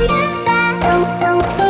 Don't Let's